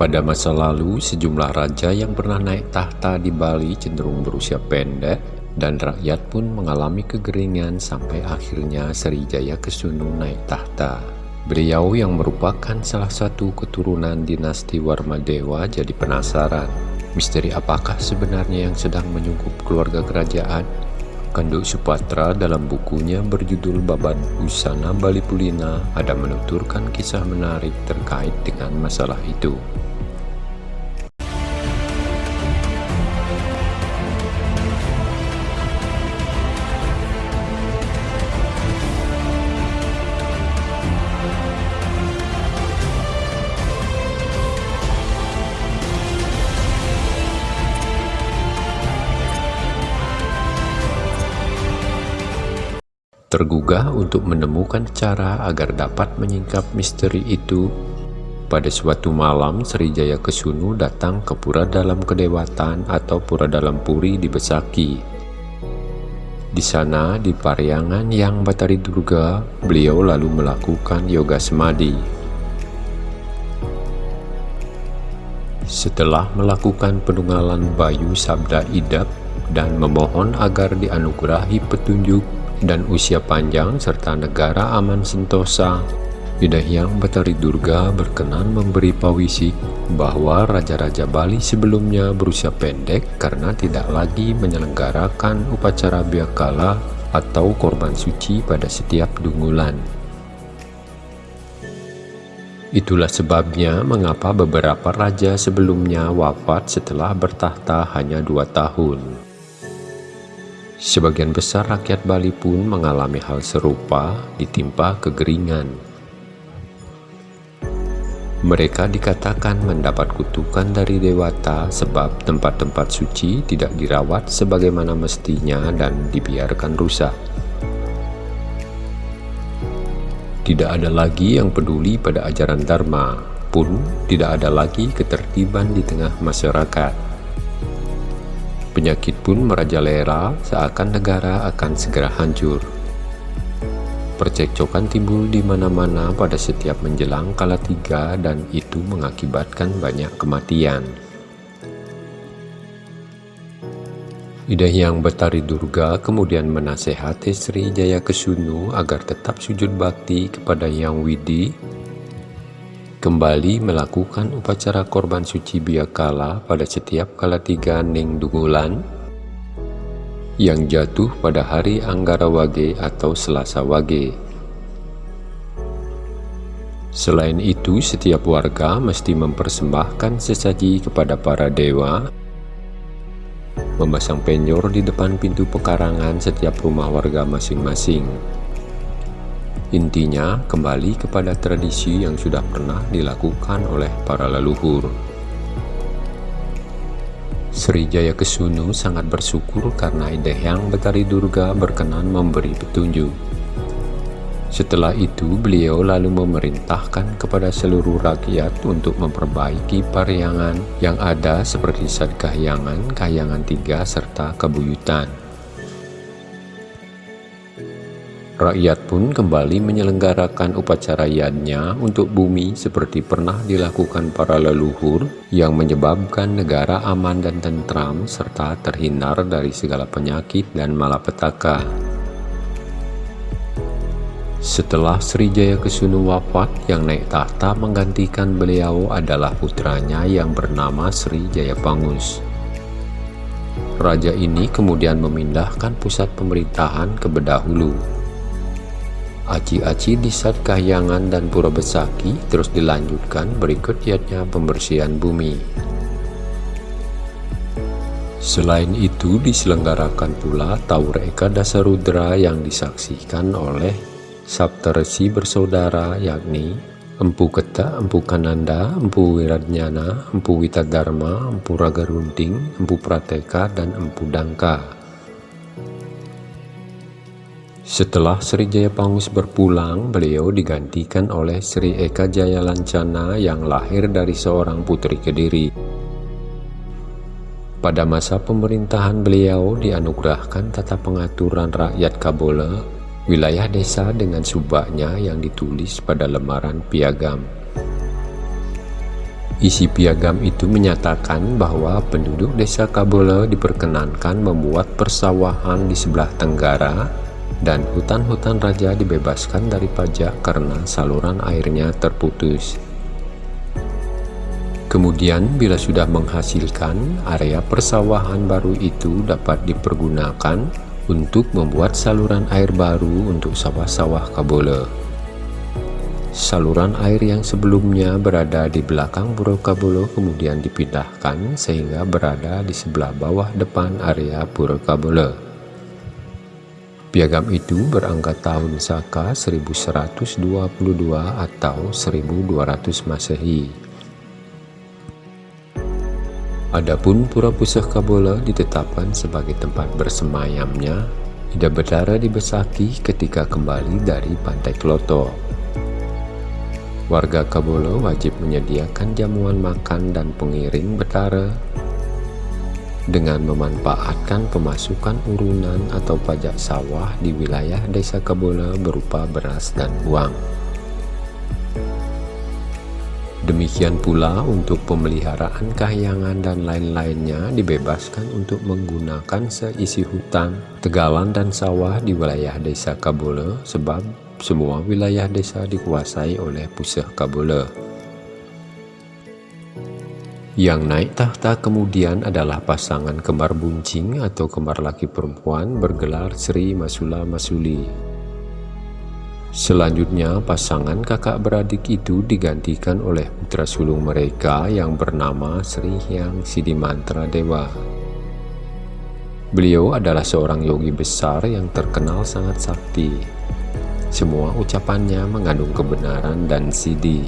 Pada masa lalu, sejumlah raja yang pernah naik tahta di Bali cenderung berusia pendek dan rakyat pun mengalami kegeringan sampai akhirnya Sriwijaya Kesunu naik tahta. Beliau yang merupakan salah satu keturunan dinasti Warmadewa jadi penasaran, misteri apakah sebenarnya yang sedang menyungkup keluarga kerajaan? Kanduk Supatra dalam bukunya berjudul Babat Usana Bali Pulina ada menuturkan kisah menarik terkait dengan masalah itu. Tergugah untuk menemukan cara agar dapat menyingkap misteri itu, pada suatu malam Sriwijaya Kesunu datang ke pura dalam kedewatan atau pura dalam puri di Besaki. Di sana, di Pariangan yang Batari Durga, beliau lalu melakukan yoga semadi. Setelah melakukan penunggalan Bayu Sabda Idap dan memohon agar dianugerahi petunjuk dan usia panjang serta negara aman sentosa. Yang Batari Durga berkenan memberi pawisik bahwa Raja-Raja Bali sebelumnya berusia pendek karena tidak lagi menyelenggarakan upacara biakala atau korban suci pada setiap dungulan. Itulah sebabnya mengapa beberapa raja sebelumnya wafat setelah bertahta hanya dua tahun. Sebagian besar rakyat Bali pun mengalami hal serupa ditimpa kegeringan. Mereka dikatakan mendapat kutukan dari dewata sebab tempat-tempat suci tidak dirawat sebagaimana mestinya dan dibiarkan rusak. Tidak ada lagi yang peduli pada ajaran Dharma, pun tidak ada lagi ketertiban di tengah masyarakat. Penyakit pun merajalela seakan negara akan segera hancur. Percekcokan timbul di mana-mana pada setiap menjelang kala tiga dan itu mengakibatkan banyak kematian. Ida yang Betari Durga kemudian menasehati Sri Jaya Kesunu agar tetap sujud bakti kepada Yang Widi kembali melakukan upacara korban suci biakala pada setiap kala tiga Ning Dungulan yang jatuh pada hari Anggara Wage atau Selasa Wage. Selain itu, setiap warga mesti mempersembahkan sesaji kepada para dewa, memasang penyor di depan pintu pekarangan setiap rumah warga masing-masing. Intinya, kembali kepada tradisi yang sudah pernah dilakukan oleh para leluhur. Sri Jaya Kesunu sangat bersyukur karena Yang Betari Durga berkenan memberi petunjuk. Setelah itu, beliau lalu memerintahkan kepada seluruh rakyat untuk memperbaiki pariangan yang ada seperti Sadkahyangan, Kahyangan Tiga, serta Kebuyutan. Rakyat pun kembali menyelenggarakan upacara yadnya untuk bumi seperti pernah dilakukan para leluhur yang menyebabkan negara aman dan tentram serta terhindar dari segala penyakit dan malapetaka. Setelah Sriwijaya Kesunu wafat, yang naik tahta menggantikan beliau adalah putranya yang bernama Sri Jayapangus. Raja ini kemudian memindahkan pusat pemerintahan ke Bedahulu Aci-aci di saat Kahyangan dan Pura Besaki terus dilanjutkan berikut pembersihan bumi. Selain itu diselenggarakan pula Taur Eka Dasarudra yang disaksikan oleh Saptaresi bersaudara yakni Empu Keta, Empu Kananda, Empu Wiradnyana, Empu Witadharma, Empu Ragarunting, Empu Prateka, dan Empu Dangka. Setelah Sri Jayapangus berpulang, beliau digantikan oleh Sri Eka Jaya Lancana yang lahir dari seorang putri Kediri. Pada masa pemerintahan beliau dianugerahkan tata pengaturan rakyat Kabole, wilayah desa dengan subaknya yang ditulis pada lembaran piagam. Isi piagam itu menyatakan bahwa penduduk desa Kabole diperkenankan membuat persawahan di sebelah tenggara dan hutan-hutan raja dibebaskan dari pajak karena saluran airnya terputus. Kemudian bila sudah menghasilkan, area persawahan baru itu dapat dipergunakan untuk membuat saluran air baru untuk sawah-sawah Kabole. Saluran air yang sebelumnya berada di belakang Pura Kabolo kemudian dipindahkan sehingga berada di sebelah bawah depan area Pura Kabolo. Piagam itu berangkat tahun Saka 1122 atau 1200 Masehi. Adapun Pura Pusah Kabolo ditetapkan sebagai tempat bersemayamnya Ida Betara di Besaki ketika kembali dari Pantai Kloto. Warga Kabolo wajib menyediakan jamuan makan dan pengiring betara dengan memanfaatkan pemasukan urunan atau pajak sawah di wilayah desa Kabolo berupa beras dan uang. Demikian pula untuk pemeliharaan kahyangan dan lain-lainnya dibebaskan untuk menggunakan seisi hutan, tegalan dan sawah di wilayah desa Kabolo sebab semua wilayah desa dikuasai oleh Pusah Kabule. Yang naik tahta kemudian adalah pasangan kembar buncing atau kembar laki perempuan bergelar Sri Masula Masuli. Selanjutnya pasangan kakak beradik itu digantikan oleh putra sulung mereka yang bernama Sri Hyang Sidimantra Dewa. Beliau adalah seorang yogi besar yang terkenal sangat sakti. Semua ucapannya mengandung kebenaran dan sidi.